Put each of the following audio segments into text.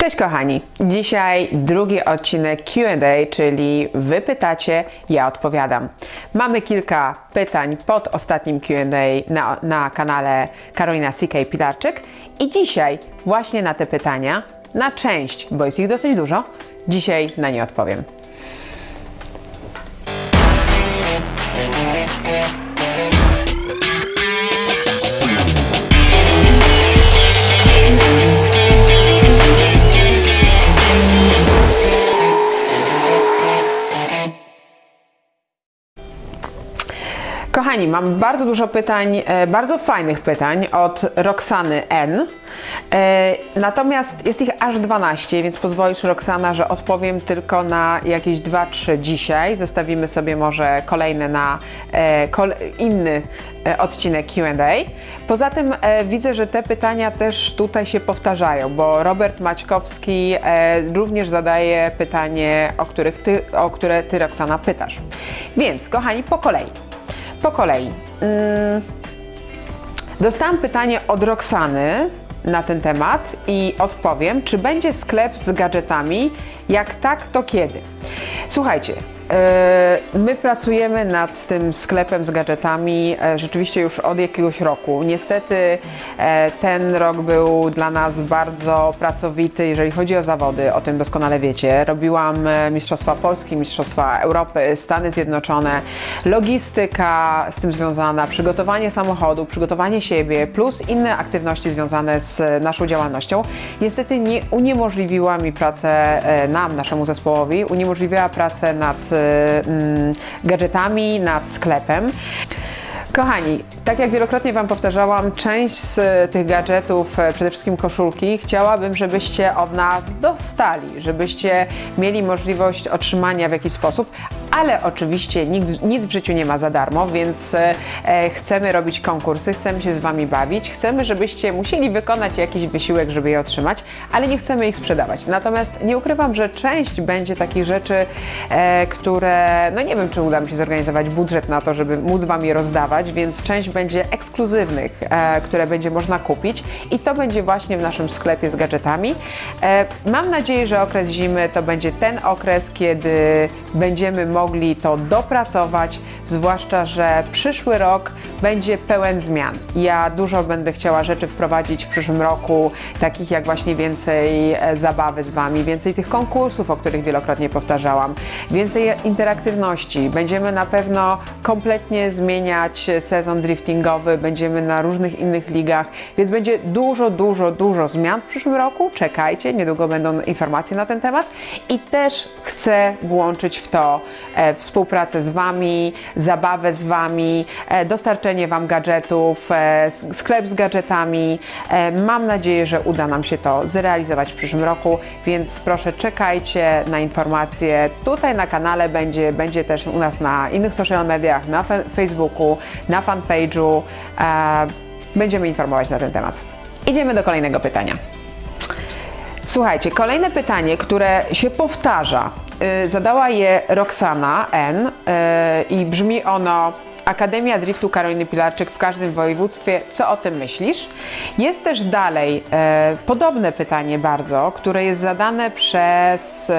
Cześć kochani! Dzisiaj drugi odcinek QA, czyli Wy pytacie, ja odpowiadam. Mamy kilka pytań pod ostatnim QA na, na kanale Karolina CK Pilarczyk i dzisiaj właśnie na te pytania, na część, bo jest ich dosyć dużo, dzisiaj na nie odpowiem. Kochani, mam bardzo dużo pytań, e, bardzo fajnych pytań od Roxany N. E, Natomiast jest ich aż 12, więc pozwolisz Roxana, że odpowiem tylko na jakieś 2-3 dzisiaj. Zostawimy sobie może kolejne na e, inny odcinek QA. Poza tym widzę, że te pytania też tutaj się powtarzają, bo Robert Maćkowski również zadaje pytanie, o, których ty, o które ty, Roxana, pytasz. Więc, kochani, po kolei. Po kolei. Mm, Dostałam pytanie od Roxany na ten temat i odpowiem, czy będzie sklep z gadżetami? Jak tak, to kiedy? Słuchajcie, e, my pracujemy nad tym sklepem z gadżetami e, rzeczywiście już od jakiegoś roku. Niestety e, ten rok był dla nas bardzo pracowity, jeżeli chodzi o zawody, o tym doskonale wiecie. Robiłam Mistrzostwa Polski, Mistrzostwa Europy, Stany Zjednoczone, logistyka z tym związana, przygotowanie samochodu, przygotowanie siebie, plus inne aktywności związane z naszą działalnością. Niestety nie uniemożliwiła mi pracę nam, naszemu zespołowi, uniemożliwiła pracę nad e, mm, gadżetami, nad sklepem. Kochani, tak jak wielokrotnie Wam powtarzałam, część z tych gadżetów, e, przede wszystkim koszulki, chciałabym, żebyście od nas dostali, żebyście mieli możliwość otrzymania w jakiś sposób, ale oczywiście nikt, nic w życiu nie ma za darmo, więc e, e, chcemy robić konkursy, chcemy się z Wami bawić, chcemy, żebyście musieli wykonać jakiś wysiłek, żeby je otrzymać, ale nie chcemy ich sprzedawać. Natomiast nie ukrywam, że część będzie takich rzeczy, e, które, no nie wiem, czy uda mi się zorganizować budżet na to, żeby móc Wam je rozdawać, więc część będzie ekskluzywnych, które będzie można kupić i to będzie właśnie w naszym sklepie z gadżetami. Mam nadzieję, że okres zimy to będzie ten okres, kiedy będziemy mogli to dopracować, zwłaszcza, że przyszły rok będzie pełen zmian. Ja dużo będę chciała rzeczy wprowadzić w przyszłym roku, takich jak właśnie więcej e, zabawy z Wami, więcej tych konkursów, o których wielokrotnie powtarzałam, więcej interaktywności. Będziemy na pewno kompletnie zmieniać sezon driftingowy, będziemy na różnych innych ligach, więc będzie dużo, dużo, dużo zmian w przyszłym roku. Czekajcie, niedługo będą informacje na ten temat i też chcę włączyć w to e, współpracę z Wami, zabawę z Wami, e, dostarczenie Wam gadżetów, e, sklep z gadżetami. E, mam nadzieję, że uda nam się to zrealizować w przyszłym roku, więc proszę czekajcie na informacje. Tutaj na kanale będzie, będzie też u nas na innych social mediach, na Facebooku, na fanpage'u. E, będziemy informować na ten temat. Idziemy do kolejnego pytania. Słuchajcie, kolejne pytanie, które się powtarza. Y, Zadała je Roxana N. y, i brzmi ono Akademia Driftu Karoliny Pilarczyk w każdym województwie. Co o tym myślisz? Jest też dalej e, podobne pytanie bardzo, które jest zadane przez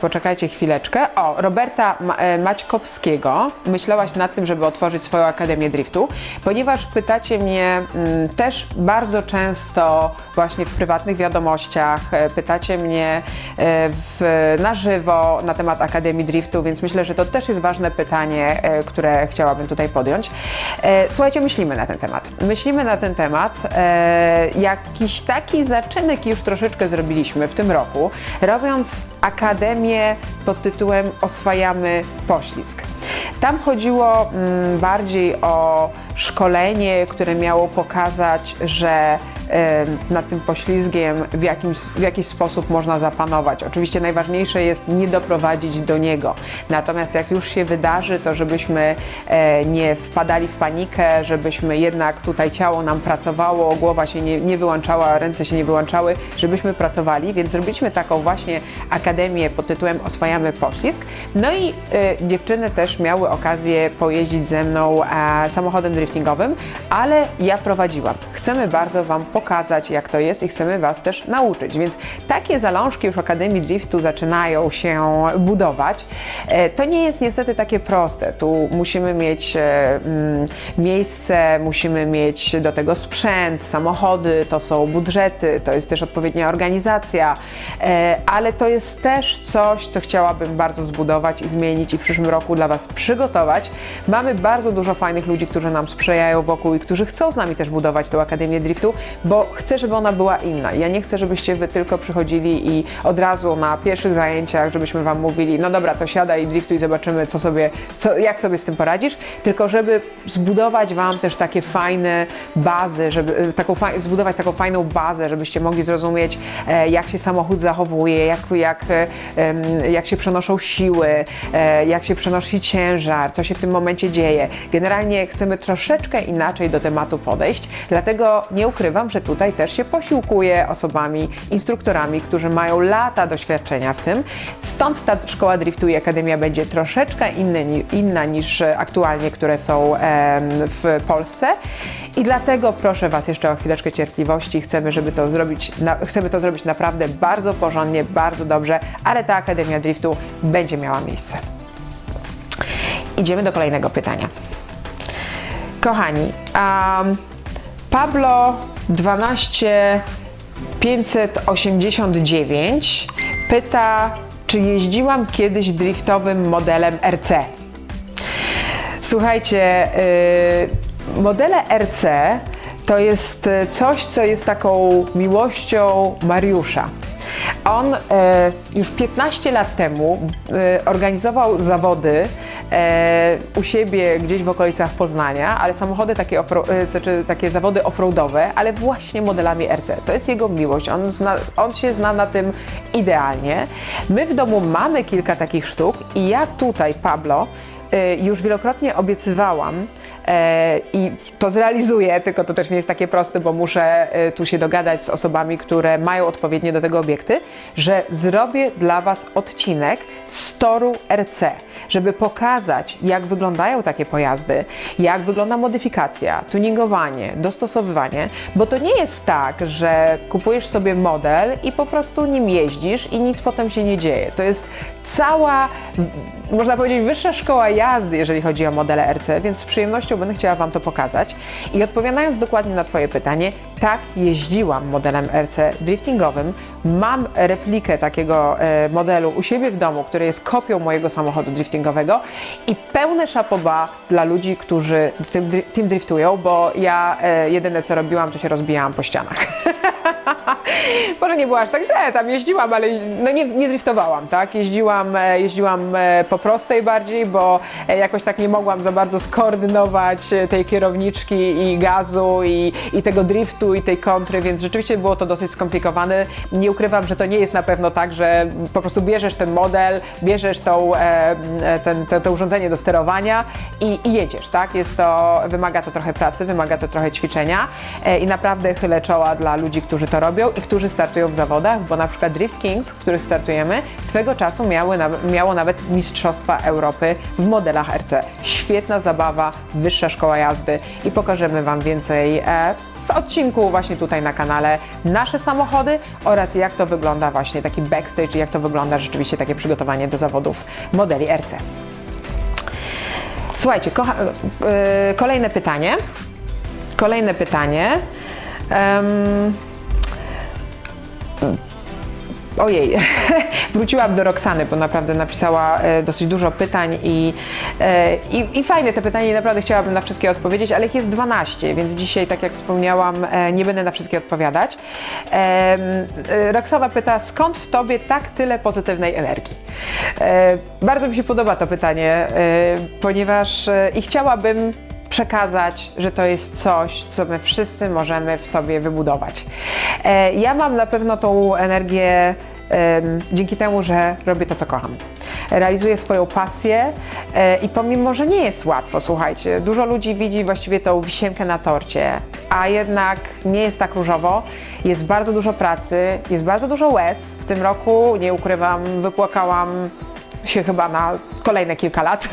poczekajcie chwileczkę. O, Roberta Ma- Maćkowskiego. Myślałaś nad tym, żeby otworzyć swoją Akademię Driftu, ponieważ pytacie mnie mm, też bardzo często właśnie w prywatnych wiadomościach, pytacie mnie w, na żywo na temat Akademii Driftu, więc myślę, że to też jest ważne pytanie, e, które chciałabym tutaj podjąć. E, Słuchajcie, myślimy na ten temat. Myślimy na ten temat. E, Jakiś taki zaczynek już troszeczkę zrobiliśmy w tym roku, robiąc Akademię pod tytułem Oswajamy poślizg. Tam chodziło mm, bardziej o szkolenie, które miało pokazać, że nad tym poślizgiem w, jakimś, w jakiś sposób można zapanować. Oczywiście najważniejsze jest nie doprowadzić do niego. Natomiast jak już się wydarzy, to żebyśmy e, nie wpadali w panikę, żebyśmy jednak tutaj ciało nam pracowało, głowa się nie, nie wyłączała, ręce się nie wyłączały, żebyśmy pracowali, więc zrobiliśmy taką właśnie akademię pod tytułem Oswajamy poślizg. No i e, dziewczyny też miały okazję pojeździć ze mną e, samochodem driftingowym, ale ja prowadziłam. Chcemy bardzo Wam pokazać, jak to jest i chcemy Was też nauczyć. Więc takie zalążki już Akademii Driftu zaczynają się budować. E, To nie jest niestety takie proste. Tu musimy mieć e, mm, miejsce, musimy mieć do tego sprzęt, samochody, to są budżety, to jest też odpowiednia organizacja, ale to jest też coś, co chciałabym bardzo zbudować i zmienić i w przyszłym roku dla Was przygotować. Mamy bardzo dużo fajnych ludzi, którzy nam sprzyjają wokół i którzy chcą z nami też budować tę Akademię Driftu, bo chcę, żeby ona była inna. Ja nie chcę, żebyście Wy tylko przychodzili i od razu na pierwszych zajęciach, żebyśmy Wam mówili, no dobra, to siadaj i driftuj, zobaczymy, co sobie, co, jak sobie z tym poradzisz, tylko żeby zbudować Wam też takie fajne bazy, żeby taką, zbudować taką fajną bazę, żebyście mogli zrozumieć, e, jak się samochód zachowuje, jak, jak, jak się przenoszą siły, e, jak się przenosi ciężar, co się w tym momencie dzieje. Generalnie chcemy troszeczkę inaczej do tematu podejść, dlatego nie ukrywam, że tutaj też się posiłkuję osobami, instruktorami, którzy mają lata doświadczenia w tym. Stąd ta szkoła driftu i akademia będzie troszeczkę inny, inna niż aktualnie, które są w Polsce. I dlatego proszę Was jeszcze o chwileczkę cierpliwości. Chcemy, żeby to zrobić, na, chcemy to zrobić naprawdę bardzo porządnie, bardzo dobrze, ale ta Akademia Driftu będzie miała miejsce. Idziemy do kolejnego pytania. Kochani, um, Pablo 12 589 pyta, czy jeździłam kiedyś driftowym modelem RC? Słuchajcie, y, modele RC to jest y, coś, co jest taką miłością Mariusza. On e, już 15 lat temu e, organizował zawody u siebie gdzieś w okolicach Poznania, ale samochody takie, e, znaczy takie zawody offroadowe, ale właśnie modelami RC. To jest jego miłość, on, zna, on się zna na tym idealnie. My w domu mamy kilka takich sztuk i ja tutaj, Pablo, e, już wielokrotnie obiecywałam, E, i to zrealizuję, tylko to też nie jest takie proste, bo muszę e, tu się dogadać z osobami, które mają odpowiednie do tego obiekty, że zrobię dla Was odcinek z toru RC, żeby pokazać, jak wyglądają takie pojazdy, jak wygląda modyfikacja, tuningowanie, dostosowywanie, bo to nie jest tak, że kupujesz sobie model i po prostu nim jeździsz i nic potem się nie dzieje. To jest cała, można powiedzieć, wyższa szkoła jazdy, jeżeli chodzi o modele RC, więc z przyjemnością będę chciała Wam to pokazać. I odpowiadając dokładnie na Twoje pytanie, tak, jeździłam modelem RC driftingowym. Mam replikę takiego e, modelu u siebie w domu, który jest kopią mojego samochodu driftingowego i pełne szapoba dla ludzi, którzy tym, dri- tym driftują, bo ja e, jedyne co robiłam, to się rozbijałam po ścianach. Może nie było aż tak źle, tam jeździłam, ale no nie, nie driftowałam, tak? Jeździłam, e, jeździłam e, po prostej bardziej, bo e, jakoś tak nie mogłam za bardzo skoordynować tej kierowniczki i gazu i, i tego driftu i tej kontry, więc rzeczywiście było to dosyć skomplikowane. Nie ukrywam, że to nie jest na pewno tak, że po prostu bierzesz ten model, bierzesz tą, ten, to, to urządzenie do sterowania i, i jedziesz, tak? Jest to, wymaga to trochę pracy, wymaga to trochę ćwiczenia i naprawdę chylę czoła dla ludzi, którzy to robią i którzy startują w zawodach, bo na przykład Drift Kings, w których startujemy, swego czasu miały, miało nawet Mistrzostwa Europy w modelach RC. Świetna zabawa, wyższa szkoła jazdy i pokażemy Wam więcej e, w odcinku właśnie tutaj na kanale nasze samochody oraz jak to wygląda właśnie taki backstage jak to wygląda rzeczywiście takie przygotowanie do zawodów modeli RC. Słuchajcie, kocha, e, kolejne pytanie. Kolejne pytanie. Em, Ojej, wróciłam do Roxany, bo naprawdę napisała e, dosyć dużo pytań i, e, i, i fajne te pytania i naprawdę chciałabym na wszystkie odpowiedzieć, ale ich jest 12, więc dzisiaj, tak jak wspomniałam, e, nie będę na wszystkie odpowiadać. Roxana pyta, skąd w Tobie tak tyle pozytywnej energii? Bardzo mi się podoba to pytanie, ponieważ i chciałabym przekazać, że to jest coś, co my wszyscy możemy w sobie wybudować. E, Ja mam na pewno tą energię dzięki temu, że robię to, co kocham. Realizuję swoją pasję e, i pomimo, że nie jest łatwo, słuchajcie, dużo ludzi widzi właściwie tą wisienkę na torcie, a jednak nie jest tak różowo. Jest bardzo dużo pracy, jest bardzo dużo łez. W tym roku, nie ukrywam, wypłakałam się chyba na kolejne kilka lat.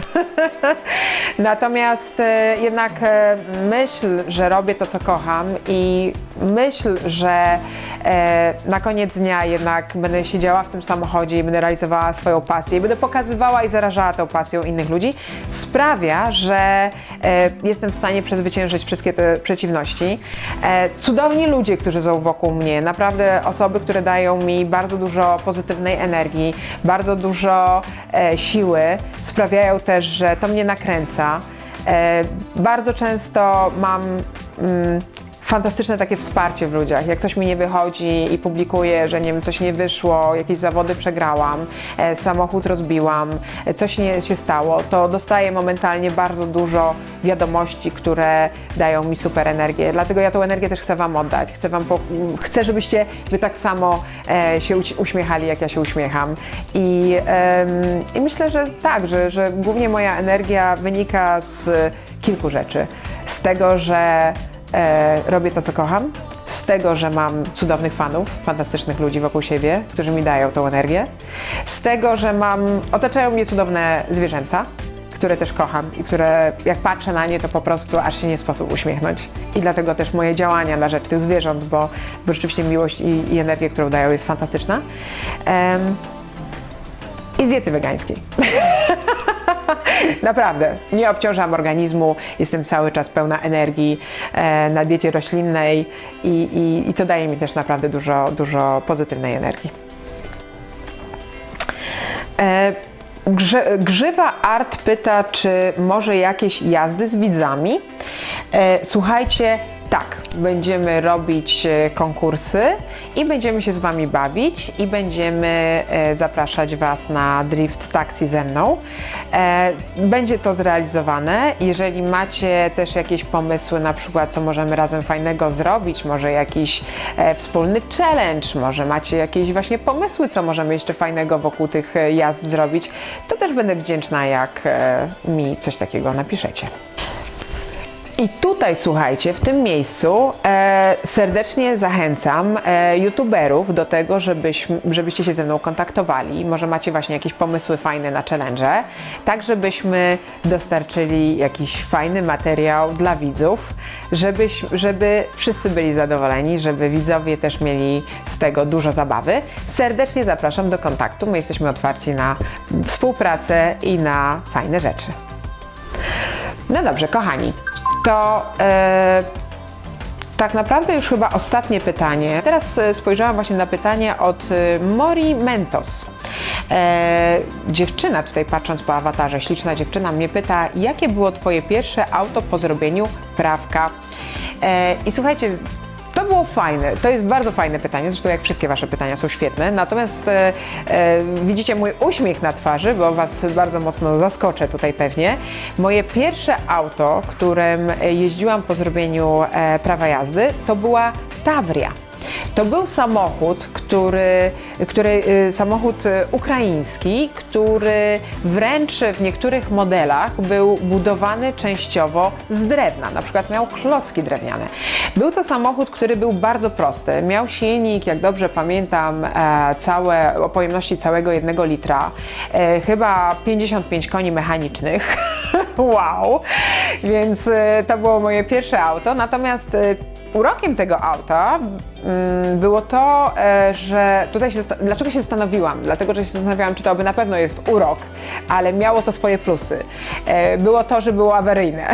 Natomiast e, jednak e, myśl, że robię to, co kocham i myśl, że e, na koniec dnia jednak będę siedziała w tym samochodzie i będę realizowała swoją pasję i będę pokazywała i zarażała tą pasją innych ludzi, sprawia, że jestem w stanie przezwyciężyć wszystkie te przeciwności. Cudowni ludzie, którzy są wokół mnie, naprawdę osoby, które dają mi bardzo dużo pozytywnej energii, bardzo dużo siły, sprawiają też, że to mnie nakręca. E, bardzo często mam mm, fantastyczne takie wsparcie w ludziach. Jak coś mi nie wychodzi i publikuję, że nie wiem, coś nie wyszło, jakieś zawody przegrałam, e, samochód rozbiłam, e, coś nie się stało, to dostaję momentalnie bardzo dużo wiadomości, które dają mi super energię. Dlatego ja tą energię też chcę Wam oddać. Chcę, wam chcę żebyście Wy tak samo e, się uś- uśmiechali, jak ja się uśmiecham. I, em, i myślę, że tak, że, że głównie moja energia wynika z kilku rzeczy. Z tego, że e, robię to, co kocham, z tego, że mam cudownych fanów, fantastycznych ludzi wokół siebie, którzy mi dają tą energię, z tego, że mam, otaczają mnie cudowne zwierzęta, które też kocham i które jak patrzę na nie, to po prostu aż się nie sposób uśmiechnąć. I dlatego też moje działania na rzecz tych zwierząt, bo, bo rzeczywiście miłość i, i energię, którą dają jest fantastyczna. I z diety wegańskiej. Naprawdę, nie obciążam organizmu, jestem cały czas pełna energii e, na diecie roślinnej i, i, i to daje mi też naprawdę dużo, dużo pozytywnej energii. E, Grzywa Art pyta, czy może jakieś jazdy z widzami. E, słuchajcie, tak, będziemy robić e, konkursy i będziemy się z Wami bawić i będziemy e, zapraszać Was na drift taxi ze mną. E, Będzie to zrealizowane. Jeżeli macie też jakieś pomysły, na przykład co możemy razem fajnego zrobić, może jakiś wspólny challenge, może macie jakieś właśnie pomysły, co możemy jeszcze fajnego wokół tych jazd zrobić, to też będę wdzięczna, jak mi coś takiego napiszecie. I tutaj słuchajcie, w tym miejscu e, serdecznie zachęcam e, youtuberów do tego, żebyś, żebyście się ze mną kontaktowali. Może macie właśnie jakieś pomysły fajne na challenge, tak żebyśmy dostarczyli jakiś fajny materiał dla widzów, żeby wszyscy byli zadowoleni, żeby widzowie też mieli z tego dużo zabawy. Serdecznie zapraszam do kontaktu. My jesteśmy otwarci na współpracę i na fajne rzeczy. No dobrze, kochani, to e, tak naprawdę już chyba ostatnie pytanie. Teraz e, spojrzałam właśnie na pytanie od e, Mori Mentos. E, dziewczyna, tutaj patrząc po awatarze, śliczna dziewczyna mnie pyta, jakie było Twoje pierwsze auto po zrobieniu prawka? E, I słuchajcie, to było fajne, to jest bardzo fajne pytanie, zresztą jak wszystkie Wasze pytania są świetne, natomiast e, e, widzicie mój uśmiech na twarzy, bo Was bardzo mocno zaskoczę tutaj pewnie. Moje pierwsze auto, którym jeździłam po zrobieniu e, prawa jazdy, to była Tavria. To był samochód, który, który, y, samochód y, ukraiński, który wręcz w niektórych modelach był budowany częściowo z drewna, na przykład miał klocki drewniane. Był to samochód, który był bardzo prosty. Miał silnik, jak dobrze pamiętam, e, całe, o pojemności całego jednego litra, e, chyba 55 koni mechanicznych. wow! Więc e, to było moje pierwsze auto. Natomiast Urokiem tego auta mm, było to, e, że tutaj się, dlaczego się zastanowiłam? Dlatego, że się zastanawiałam, czy to by na pewno jest urok, ale miało to swoje plusy. E, Było to, że było awaryjne.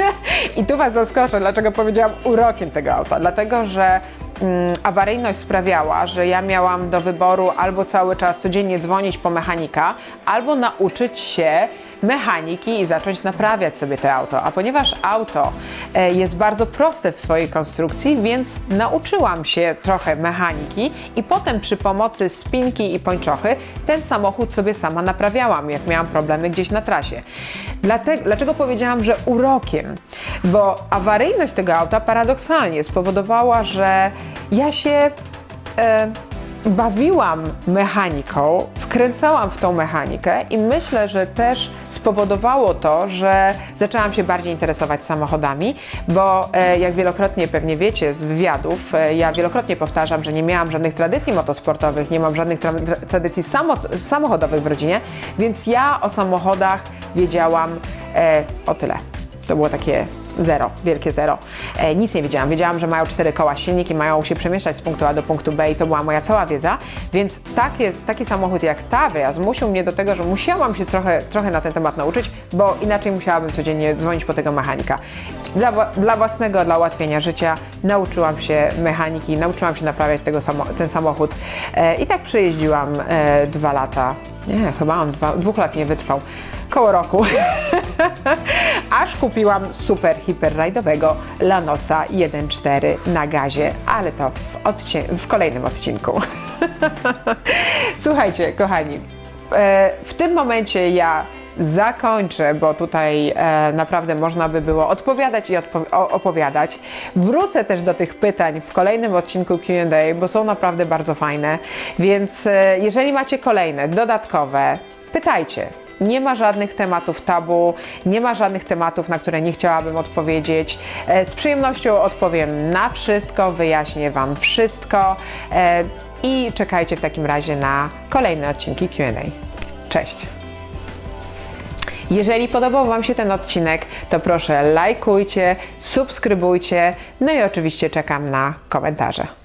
I tu Was zaskoczę, dlaczego powiedziałam urokiem tego auta. Dlatego, że mm, awaryjność sprawiała, że ja miałam do wyboru albo cały czas codziennie dzwonić po mechanika, albo nauczyć się mechaniki i zacząć naprawiać sobie to auto. A ponieważ auto e, jest bardzo proste w swojej konstrukcji, więc nauczyłam się trochę mechaniki i potem przy pomocy spinki i pończochy ten samochód sobie sama naprawiałam, jak miałam problemy gdzieś na trasie. Dlatego, dlaczego powiedziałam, że urokiem? Bo awaryjność tego auta paradoksalnie spowodowała, że ja się e, bawiłam mechaniką, wkręcałam w tą mechanikę i myślę, że też spowodowało to, że zaczęłam się bardziej interesować samochodami, bo e, jak wielokrotnie pewnie wiecie z wywiadów, e, ja wielokrotnie powtarzam, że nie miałam żadnych tradycji motosportowych, nie mam żadnych tra tra tradycji samo samochodowych w rodzinie, więc ja o samochodach wiedziałam e, o tyle. To było takie zero, wielkie zero. E, nic nie wiedziałam. Wiedziałam, że mają cztery koła silnik i mają się przemieszczać z punktu A do punktu B i to była moja cała wiedza, więc taki, taki samochód jak Tavria zmusił mnie do tego, że musiałam się trochę, trochę na ten temat nauczyć, bo inaczej musiałabym codziennie dzwonić po tego mechanika. Dla, dla własnego, dla ułatwienia życia nauczyłam się mechaniki, nauczyłam się naprawiać tego samo, ten samochód e, i tak przejeździłam e, dwa lata. Nie, chyba on dwa, dwóch lat nie wytrwał. Koło roku. Aż kupiłam super hiperrajdowego Lanosa 1.4 na gazie, ale to w, w kolejnym odcinku. Słuchajcie, kochani, e, w tym momencie ja zakończę, bo tutaj e, naprawdę można by było odpowiadać i odpo- opowiadać. Wrócę też do tych pytań w kolejnym odcinku QA, bo są naprawdę bardzo fajne. Więc e, jeżeli macie kolejne, dodatkowe, pytajcie. Nie ma żadnych tematów tabu, nie ma żadnych tematów, na które nie chciałabym odpowiedzieć. E, Z przyjemnością odpowiem na wszystko, wyjaśnię Wam wszystko e, i czekajcie w takim razie na kolejne odcinki QA. Cześć! Jeżeli podobał Wam się ten odcinek, to proszę lajkujcie, subskrybujcie, no i oczywiście czekam na komentarze.